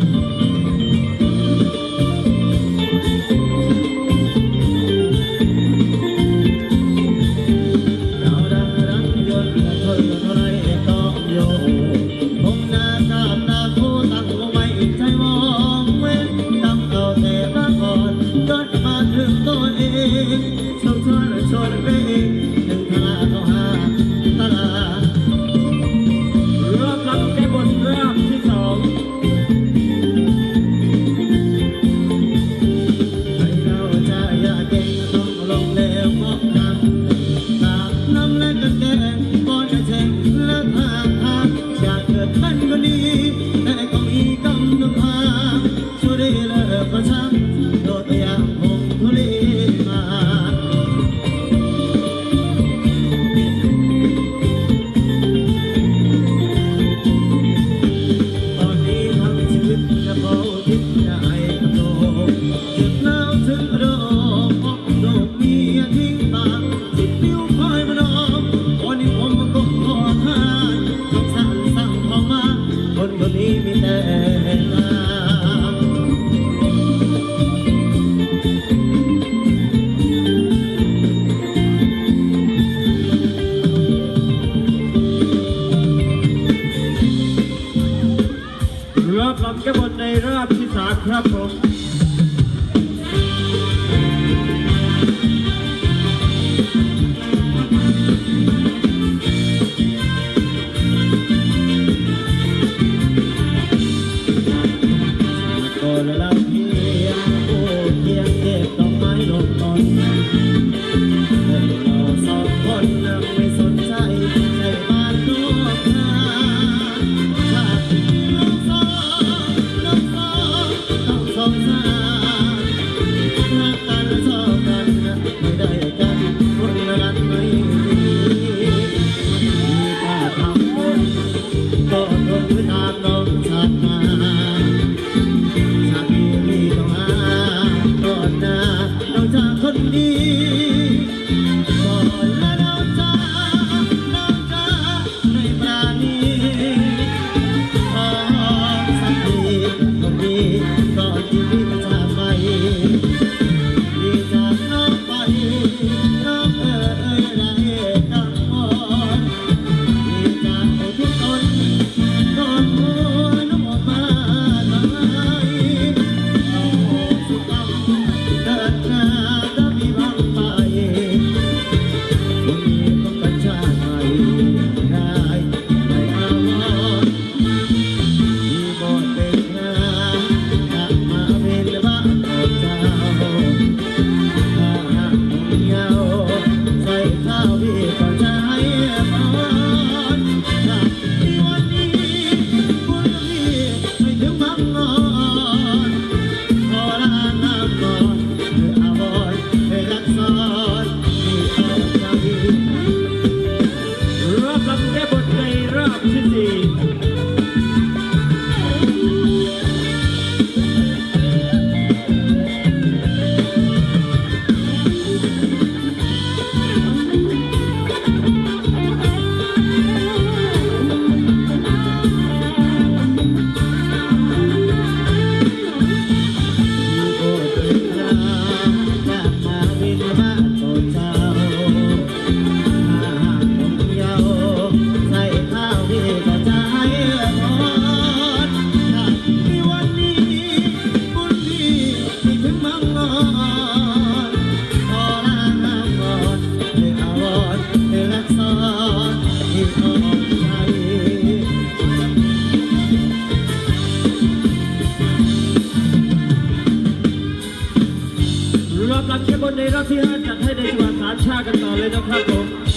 thank you Oh. เข้มบนในรอบที่5จัดให้ในจังหวัดสามชาติกันต่อเลยนะครับผม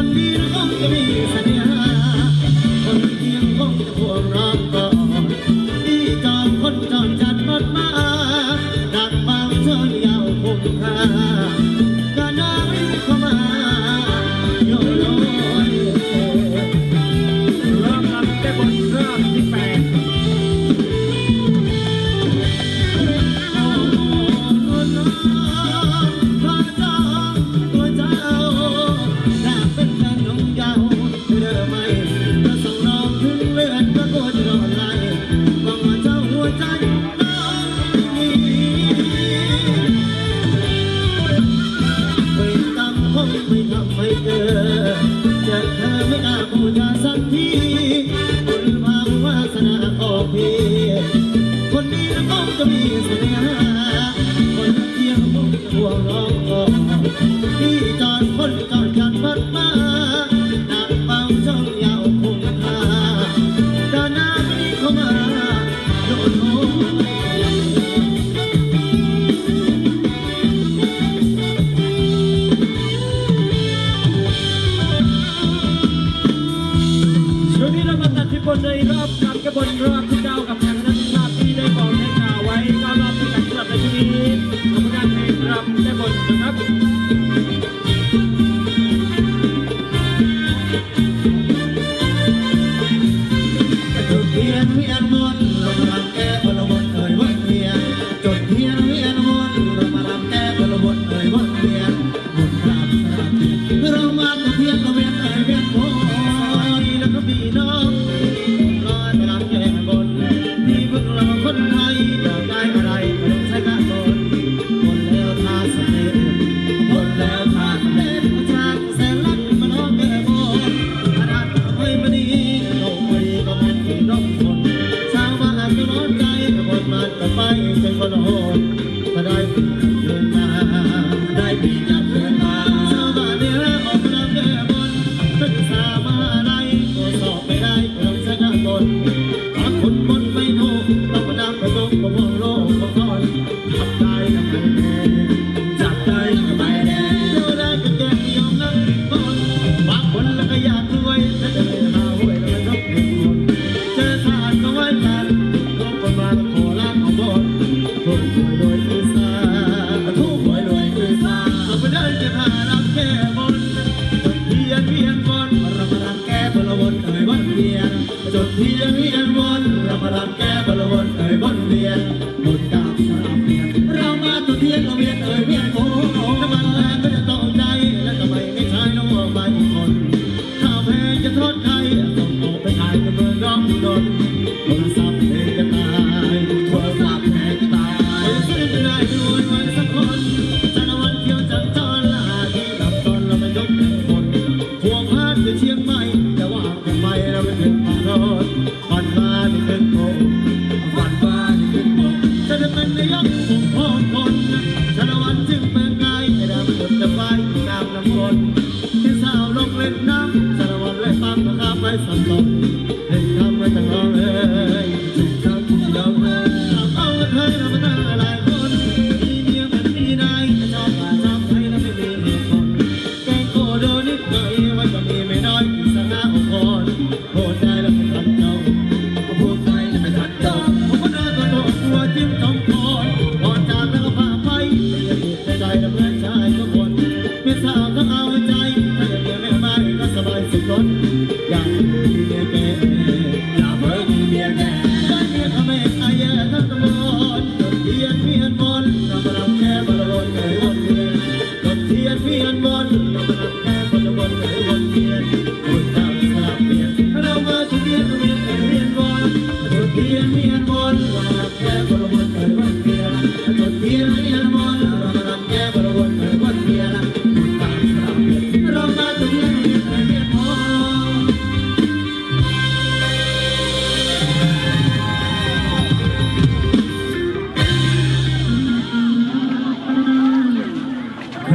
olvido បុននៃរាប់កាត់កបុនរាប់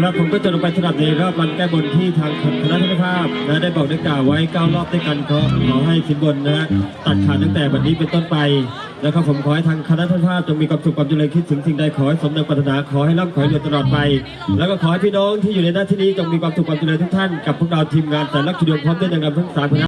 ครับผมก็จะลงไปสนับในรอบวันแก้บนที่ทางคณะทัานภาพนะได้บอกได้กล่าวไว้9รอบด้วยกันก็ขอให้สินบนนะฮะตัดขาดตั้งแต่วันนี้เป็นต้นไปแล้วก็ผมขอให้ทางคณะทัานภาพจงมีความสุขความเจริญคิดถึงสิ่งใดขอให้สมดังปรารถนาขอให้ร่ำขอให้รวยตลอดไป แล้วก็ขอให้พี่น้องที่อยู่ในหน้าที่นี้จงมีความสุขความเจริญทุกท่านกับพวกเราทีมงานแต่ละคิดดวงพร้อมด้วยนางรำทั้งสามคณะ